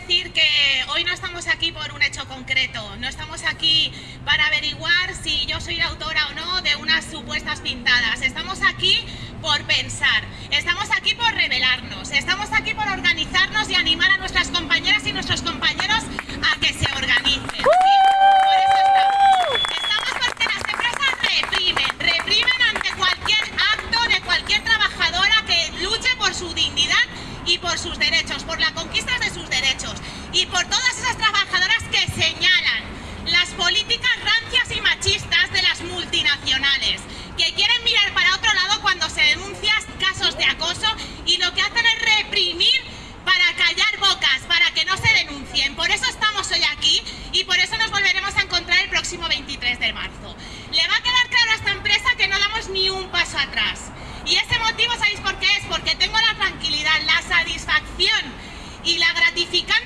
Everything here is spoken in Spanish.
decir que hoy no estamos aquí por un hecho concreto, no estamos aquí para averiguar si yo soy la autora o no de unas supuestas pintadas, estamos aquí por pensar, estamos aquí por revelarnos, estamos aquí por organizarnos y animar a nuestras compañeras por sus derechos, por la conquista de sus derechos y por todas esas trabajadoras que señalan las políticas rancias y machistas de las multinacionales, que quieren mirar para otro lado cuando se denuncian casos de acoso y lo que hacen es reprimir para callar bocas, para que no se denuncien. Por eso estamos hoy aquí y por eso nos volveremos a encontrar el próximo 23 de marzo. Le va a quedar claro a esta empresa que no damos ni un paso atrás. Y ese motivo, ¿sabéis por qué es? Porque tengo la tranquilidad, la satisfacción